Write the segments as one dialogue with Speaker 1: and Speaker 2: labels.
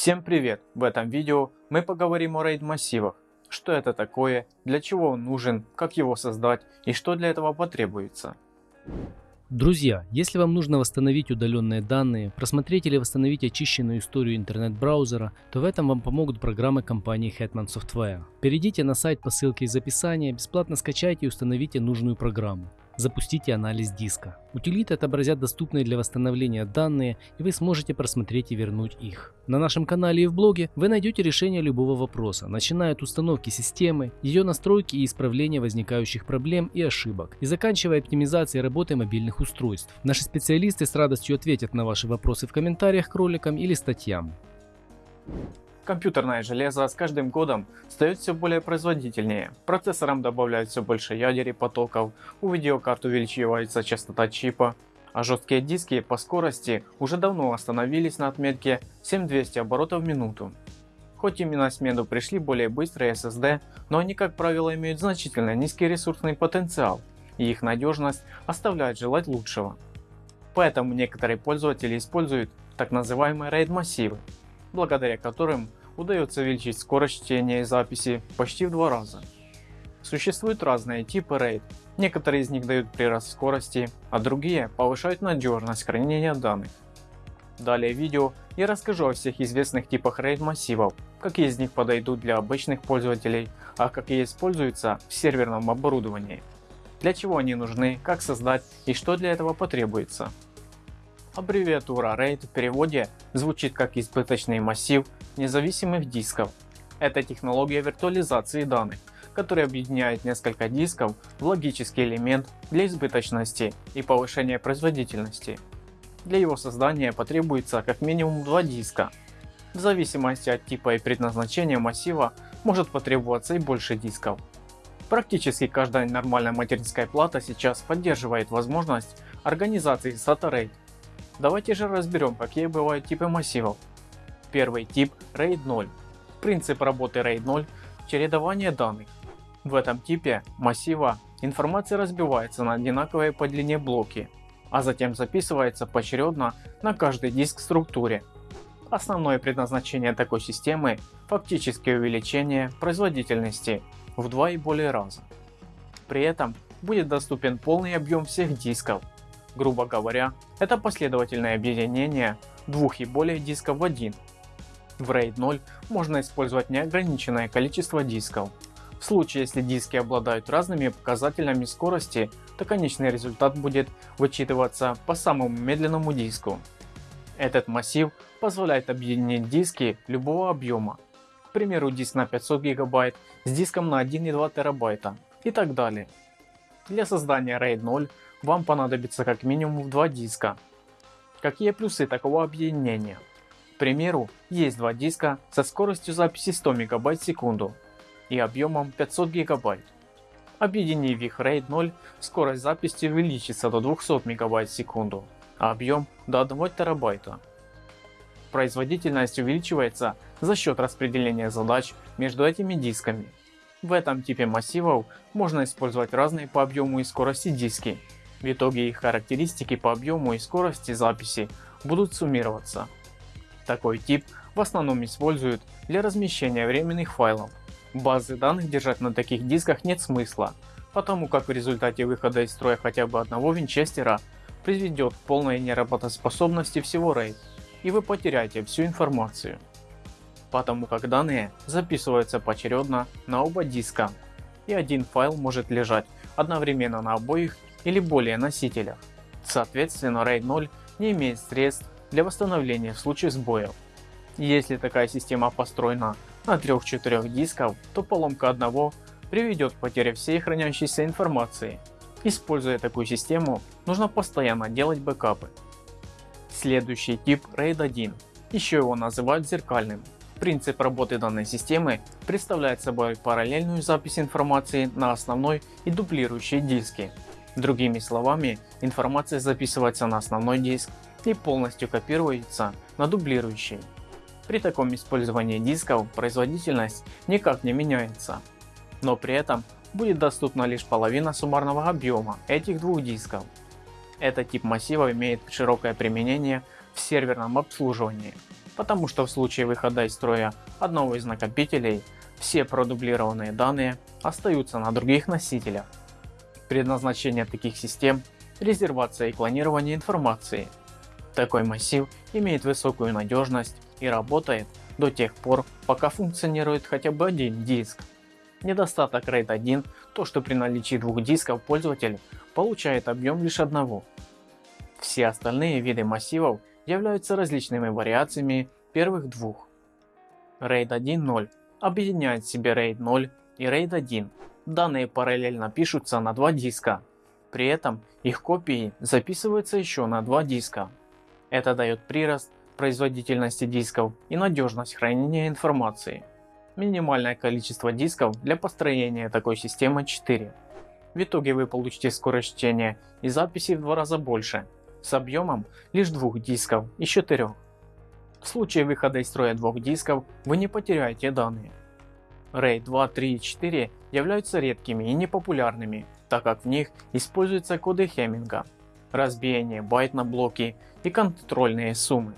Speaker 1: Всем привет! В этом видео мы поговорим о RAID массивах. Что это такое, для чего он нужен, как его создать и что для этого потребуется.
Speaker 2: Друзья, если вам нужно восстановить удаленные данные, просмотреть или восстановить очищенную историю интернет-браузера, то в этом вам помогут программы компании Hetman Software. Перейдите на сайт по ссылке из описания, бесплатно скачайте и установите нужную программу. Запустите анализ диска. Утилиты отобразят доступные для восстановления данные и вы сможете просмотреть и вернуть их. На нашем канале и в блоге вы найдете решение любого вопроса, начиная от установки системы, ее настройки и исправления возникающих проблем и ошибок, и заканчивая оптимизацией работы мобильных устройств. Наши специалисты с радостью ответят на ваши вопросы в комментариях к роликам или статьям.
Speaker 1: Компьютерное железо с каждым годом стает все более производительнее, процессорам добавляют все больше ядер и потоков, у видеокарт увеличивается частота чипа, а жесткие диски по скорости уже давно остановились на отметке 7200 оборотов в минуту. Хоть именно смену пришли более быстрые SSD, но они как правило имеют значительно низкий ресурсный потенциал и их надежность оставляет желать лучшего. Поэтому некоторые пользователи используют так называемые RAID массивы, благодаря которым удается увеличить скорость чтения и записи почти в два раза. Существуют разные типы RAID, некоторые из них дают прирост скорости, а другие повышают надежность хранения данных. Далее в видео я расскажу о всех известных типах RAID массивов, какие из них подойдут для обычных пользователей, а какие используются в серверном оборудовании. Для чего они нужны, как создать и что для этого потребуется. Аббревиатура RAID в переводе звучит как избыточный массив независимых дисков. Это технология виртуализации данных, которая объединяет несколько дисков в логический элемент для избыточности и повышения производительности. Для его создания потребуется как минимум два диска. В зависимости от типа и предназначения массива может потребоваться и больше дисков. Практически каждая нормальная материнская плата сейчас поддерживает возможность организации SATA RAID Давайте же разберем, какие бывают типы массивов. Первый тип RAID 0. Принцип работы RAID 0 – чередование данных. В этом типе массива информация разбивается на одинаковые по длине блоки, а затем записывается поочередно на каждый диск структуре. Основное предназначение такой системы – фактическое увеличение производительности в два и более раза. При этом будет доступен полный объем всех дисков Грубо говоря, это последовательное объединение двух и более дисков в один. В RAID 0 можно использовать неограниченное количество дисков. В случае если диски обладают разными показателями скорости, то конечный результат будет вычитываться по самому медленному диску. Этот массив позволяет объединить диски любого объема, к примеру диск на 500 гигабайт с диском на 1,2 терабайта и так далее. Для создания RAID 0 вам понадобится как минимум два диска. Какие плюсы такого объединения? К примеру, есть два диска со скоростью записи 100 МБ в секунду и объемом 500 ГБ. Объединив их RAID 0, скорость записи увеличится до 200 МБ в секунду, а объем до 1 терабайта. Производительность увеличивается за счет распределения задач между этими дисками. В этом типе массивов можно использовать разные по объему и скорости диски в итоге их характеристики по объему и скорости записи будут суммироваться. Такой тип в основном используют для размещения временных файлов. Базы данных держать на таких дисках нет смысла, потому как в результате выхода из строя хотя бы одного винчестера приведет к полной неработоспособности всего RAID и вы потеряете всю информацию. Потому как данные записываются поочередно на оба диска и один файл может лежать одновременно на обоих или более носителях. Соответственно RAID 0 не имеет средств для восстановления в случае сбоев. Если такая система построена на 3-4 дисков, то поломка одного приведет к потере всей хранящейся информации. Используя такую систему, нужно постоянно делать бэкапы. Следующий тип RAID 1, еще его называют зеркальным. Принцип работы данной системы представляет собой параллельную запись информации на основной и дублирующие диски. Другими словами, информация записывается на основной диск и полностью копируется на дублирующий. При таком использовании дисков производительность никак не меняется, но при этом будет доступна лишь половина суммарного объема этих двух дисков. Этот тип массива имеет широкое применение в серверном обслуживании, потому что в случае выхода из строя одного из накопителей все продублированные данные остаются на других носителях. Предназначение таких систем – резервация и клонирование информации. Такой массив имеет высокую надежность и работает до тех пор, пока функционирует хотя бы один диск. Недостаток RAID 1 то, что при наличии двух дисков пользователь получает объем лишь одного. Все остальные виды массивов являются различными вариациями первых двух. RAID 1.0 объединяет в себе RAID 0 и RAID 1. Данные параллельно пишутся на два диска. При этом их копии записываются еще на два диска. Это дает прирост производительности дисков и надежность хранения информации. Минимальное количество дисков для построения такой системы 4. В итоге вы получите скорость чтения и записи в два раза больше, с объемом лишь двух дисков из четырех. В случае выхода из строя двух дисков вы не потеряете данные. RAID 2, 3 и 4 являются редкими и непопулярными, так как в них используются коды Хеминга, разбиение байт на блоки и контрольные суммы.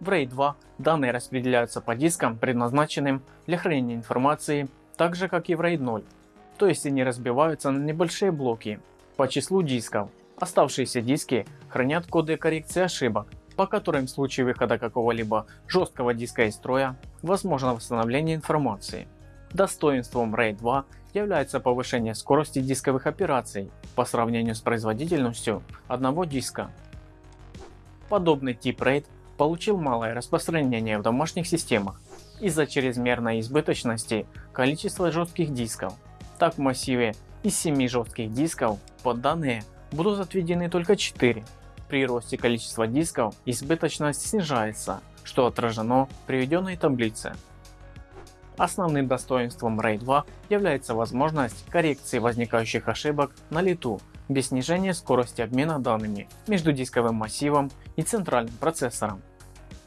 Speaker 1: В RAID 2 данные распределяются по дискам, предназначенным для хранения информации, так же как и в RAID 0, то есть они разбиваются на небольшие блоки по числу дисков. Оставшиеся диски хранят коды коррекции ошибок, по которым в случае выхода какого-либо жесткого диска из строя возможно восстановление информации. Достоинством RAID 2 является повышение скорости дисковых операций по сравнению с производительностью одного диска. Подобный тип RAID получил малое распространение в домашних системах из-за чрезмерной избыточности количества жестких дисков. Так в массиве из 7 жестких дисков под данные будут отведены только 4. При росте количества дисков избыточность снижается, что отражено в приведенной таблице. Основным достоинством RAID 2 является возможность коррекции возникающих ошибок на лету без снижения скорости обмена данными между дисковым массивом и центральным процессором.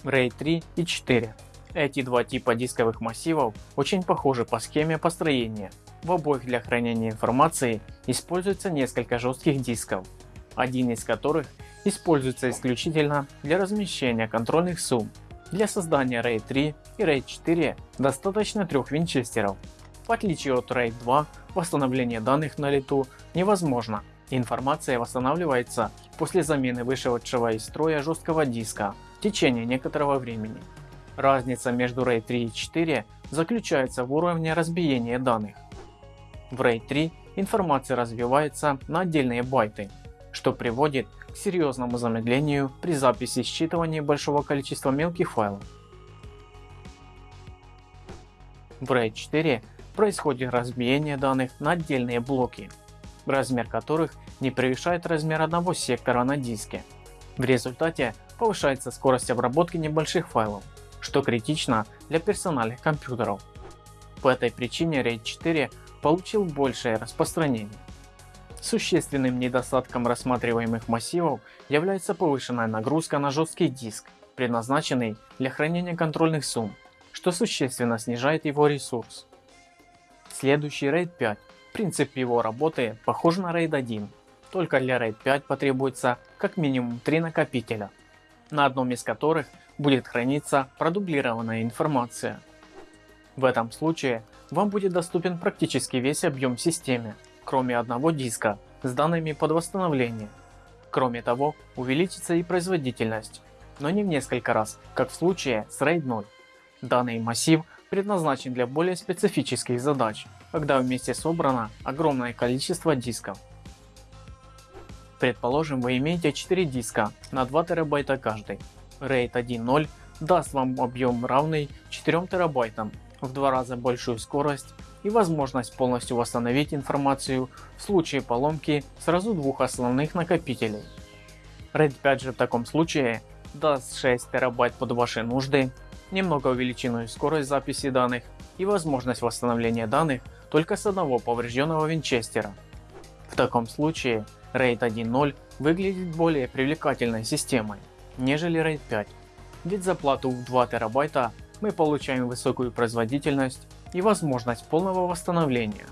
Speaker 1: RAID 3 и 4. Эти два типа дисковых массивов очень похожи по схеме построения. В обоих для хранения информации используется несколько жестких дисков, один из которых используется исключительно для размещения контрольных сумм. Для создания RAID 3 и RAID 4 достаточно трех винчестеров. В отличие от RAID 2, восстановление данных на лету невозможно. Информация восстанавливается после замены вышедшего из строя жесткого диска в течение некоторого времени. Разница между RAID 3 и 4 заключается в уровне разбиения данных. В RAID 3 информация разбивается на отдельные байты, что приводит к серьезному замедлению при записи и считывании большого количества мелких файлов. В RAID 4 происходит разбиение данных на отдельные блоки, размер которых не превышает размер одного сектора на диске. В результате повышается скорость обработки небольших файлов, что критично для персональных компьютеров. По этой причине RAID 4 получил большее распространение. Существенным недостатком рассматриваемых массивов является повышенная нагрузка на жесткий диск, предназначенный для хранения контрольных сумм, что существенно снижает его ресурс. Следующий RAID 5. Принцип его работы похож на RAID 1, только для RAID 5 потребуется как минимум 3 накопителя, на одном из которых будет храниться продублированная информация. В этом случае вам будет доступен практически весь объем системы, кроме одного диска с данными под восстановление. Кроме того, увеличится и производительность, но не в несколько раз, как в случае с RAID 0. Данный массив предназначен для более специфических задач, когда вместе собрано огромное количество дисков. Предположим вы имеете 4 диска на 2 терабайта каждый. RAID 1.0 даст вам объем равный 4 терабайтам, в два раза большую скорость и возможность полностью восстановить информацию в случае поломки сразу двух основных накопителей. RAID 5 же в таком случае даст 6 терабайт под ваши нужды, немного увеличенную скорость записи данных и возможность восстановления данных только с одного поврежденного винчестера. В таком случае RAID 1.0 выглядит более привлекательной системой, нежели RAID 5, ведь за плату в 2 терабайта мы получаем высокую производительность и возможность полного восстановления.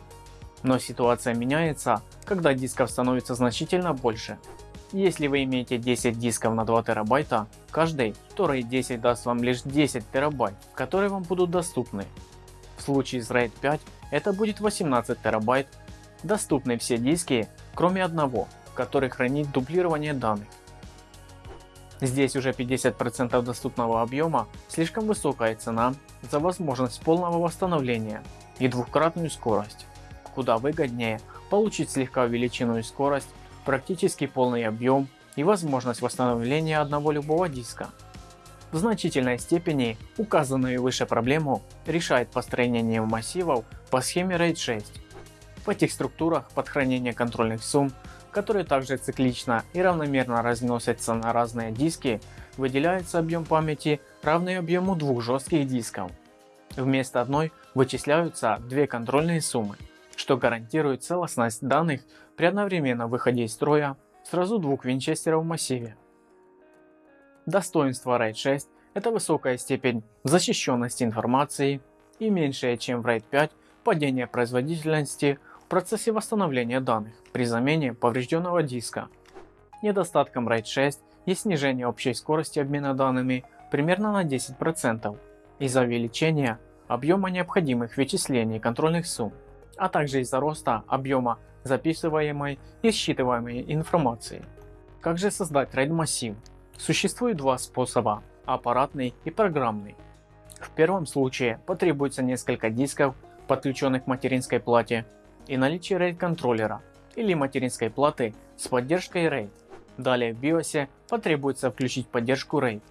Speaker 1: Но ситуация меняется, когда дисков становится значительно больше. Если вы имеете 10 дисков на 2 терабайта, каждый, то RAID 10 даст вам лишь 10 терабайт, которые вам будут доступны. В случае с RAID 5 это будет 18 терабайт, доступны все диски, кроме одного, который хранит дублирование данных. Здесь уже 50% доступного объема, слишком высокая цена за возможность полного восстановления и двухкратную скорость. Куда выгоднее получить слегка увеличенную скорость, практически полный объем и возможность восстановления одного любого диска. В значительной степени указанную выше проблему решает построение массивов по схеме RAID 6. В этих структурах под хранение контрольных сумм, которые также циклично и равномерно разносятся на разные диски, выделяется объем памяти равный объему двух жестких дисков. Вместо одной вычисляются две контрольные суммы что гарантирует целостность данных при одновременном выходе из строя сразу двух винчестеров в массиве. Достоинство RAID 6 это высокая степень защищенности информации и меньшее чем в RAID 5 падение производительности в процессе восстановления данных при замене поврежденного диска. Недостатком RAID 6 есть снижение общей скорости обмена данными примерно на 10% из-за увеличения объема необходимых вычислений контрольных сумм а также из-за роста объема записываемой и считываемой информации. Как же создать RAID массив? Существует два способа – аппаратный и программный. В первом случае потребуется несколько дисков, подключенных к материнской плате, и наличие RAID контроллера или материнской платы с поддержкой RAID. Далее в BIOS потребуется включить поддержку RAID.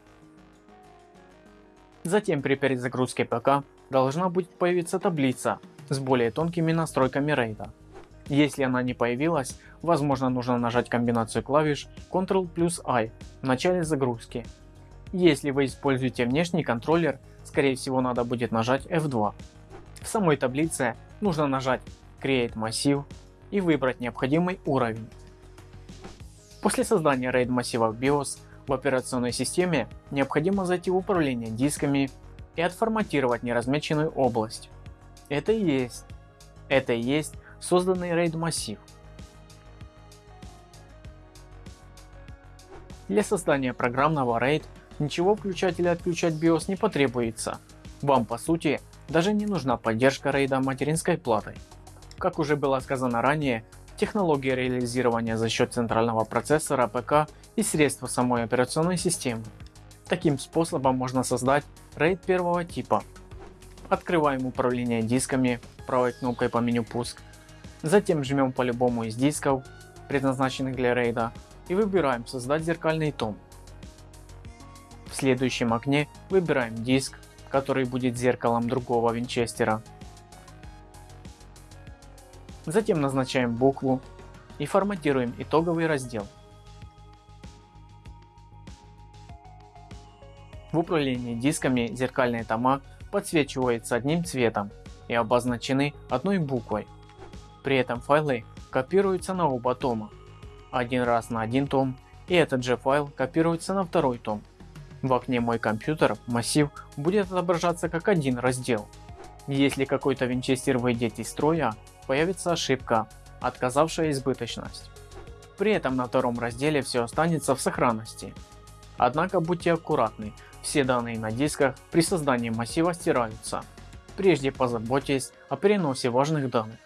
Speaker 1: Затем при перезагрузке ПК должна будет появиться таблица с более тонкими настройками рейда. Если она не появилась, возможно нужно нажать комбинацию клавиш Ctrl плюс I в начале загрузки. Если вы используете внешний контроллер, скорее всего надо будет нажать F2. В самой таблице нужно нажать Create массив и выбрать необходимый уровень. После создания RAID массива в BIOS в операционной системе необходимо зайти в управление дисками и отформатировать неразмеченную область. Это и есть. Это и есть созданный RAID массив. Для создания программного RAID ничего включать или отключать BIOS не потребуется. Вам по сути даже не нужна поддержка RAID материнской платой. Как уже было сказано ранее, технология реализирования за счет центрального процессора ПК и средства самой операционной системы. Таким способом можно создать RAID первого типа Открываем управление дисками правой кнопкой по меню пуск. Затем жмем по любому из дисков, предназначенных для рейда, и выбираем создать зеркальный том. В следующем окне выбираем диск, который будет зеркалом другого винчестера. Затем назначаем букву и форматируем итоговый раздел. В управлении дисками зеркальные тома подсвечиваются одним цветом и обозначены одной буквой. При этом файлы копируются на оба тома. Один раз на один том и этот же файл копируется на второй том. В окне мой компьютер массив будет отображаться как один раздел. Если какой-то винчестер выйдет из строя, появится ошибка, отказавшая избыточность. При этом на втором разделе все останется в сохранности. Однако будьте аккуратны, все данные на дисках при создании массива стираются. Прежде позаботьтесь о переносе важных данных.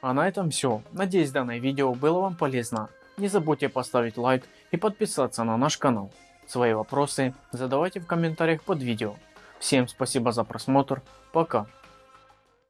Speaker 1: А на этом все. Надеюсь данное видео было вам полезно. Не забудьте поставить лайк и подписаться на наш канал. Свои вопросы задавайте в комментариях под видео. Всем спасибо за просмотр. Пока.